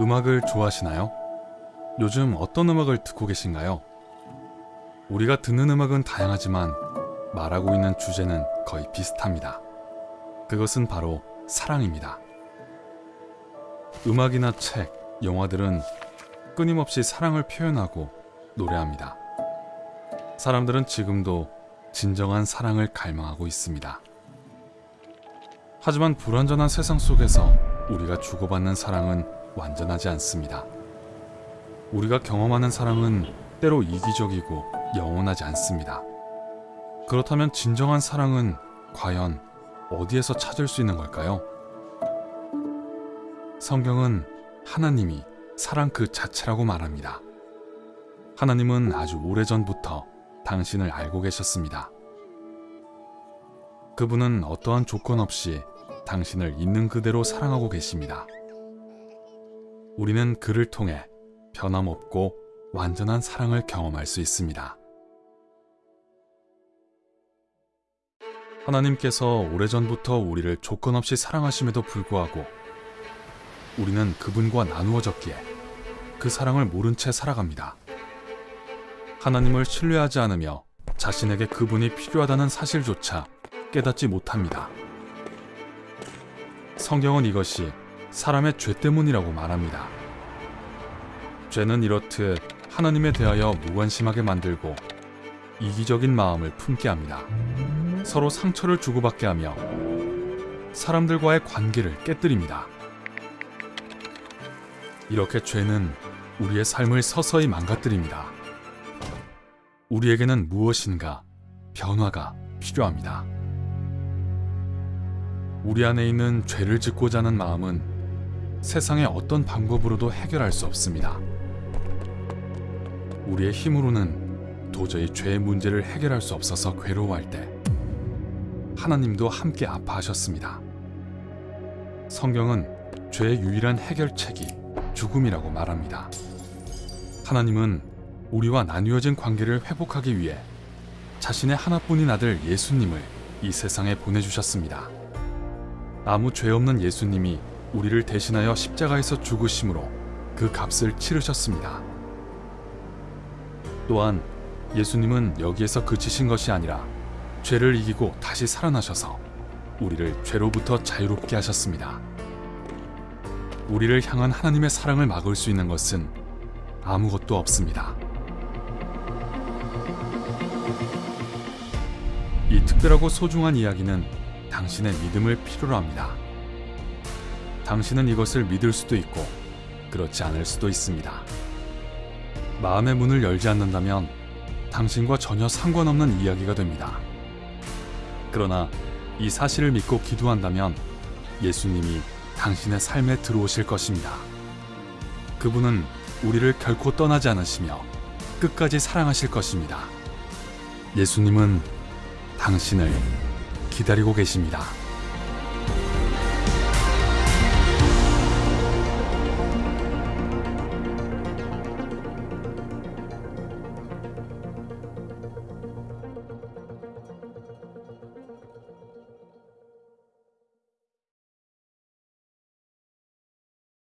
음악을 좋아하시나요? 요즘 어떤 음악을 듣고 계신가요? 우리가 듣는 음악은 다양하지만 말하고 있는 주제는 거의 비슷합니다. 그것은 바로 사랑입니다. 음악이나 책, 영화들은 끊임없이 사랑을 표현하고 노래합니다. 사람들은 지금도 진정한 사랑을 갈망하고 있습니다. 하지만 불완전한 세상 속에서 우리가 주고받는 사랑은 완전하지 않습니다. 우리가 경험하는 사랑은 때로 이기적이고 영원하지 않습니다. 그렇다면 진정한 사랑은 과연 어디에서 찾을 수 있는 걸까요? 성경은 하나님이 사랑 그 자체라고 말합니다. 하나님은 아주 오래전부터 당신을 알고 계셨습니다. 그분은 어떠한 조건 없이 당신을 있는 그대로 사랑하고 계십니다. 우리는 그를 통해 변함없고 완전한 사랑을 경험할 수 있습니다. 하나님께서 오래전부터 우리를 조건 없이 사랑하심에도 불구하고 우리는 그분과 나누어졌기에 그 사랑을 모른 채 살아갑니다. 하나님을 신뢰하지 않으며 자신에게 그분이 필요하다는 사실조차 깨닫지 못합니다. 성경은 이것이 사람의 죄 때문이라고 말합니다. 죄는 이렇듯 하나님에 대하여 무관심하게 만들고 이기적인 마음을 품게 합니다. 서로 상처를 주고받게 하며 사람들과의 관계를 깨뜨립니다. 이렇게 죄는 우리의 삶을 서서히 망가뜨립니다. 우리에게는 무엇인가 변화가 필요합니다. 우리 안에 있는 죄를 짓고자 하는 마음은 세상의 어떤 방법으로도 해결할 수 없습니다. 우리의 힘으로는 도저히 죄의 문제를 해결할 수 없어서 괴로워할 때 하나님도 함께 아파하셨습니다. 성경은 죄의 유일한 해결책이 죽음이라고 말합니다. 하나님은 우리와 나뉘어진 관계를 회복하기 위해 자신의 하나뿐인 아들 예수님을 이 세상에 보내주셨습니다. 아무 죄 없는 예수님이 우리를 대신하여 십자가에서 죽으심으로 그 값을 치르셨습니다. 또한 예수님은 여기에서 그치신 것이 아니라 죄를 이기고 다시 살아나셔서 우리를 죄로부터 자유롭게 하셨습니다. 우리를 향한 하나님의 사랑을 막을 수 있는 것은 아무것도 없습니다. 이 특별하고 소중한 이야기는 당신의 믿음을 필요로 합니다. 당신은 이것을 믿을 수도 있고 그렇지 않을 수도 있습니다. 마음의 문을 열지 않는다면 당신과 전혀 상관없는 이야기가 됩니다. 그러나 이 사실을 믿고 기도한다면 예수님이 당신의 삶에 들어오실 것입니다. 그분은 우리를 결코 떠나지 않으시며 끝까지 사랑하실 것입니다. 예수님은 당신을 기다리고 계십니다.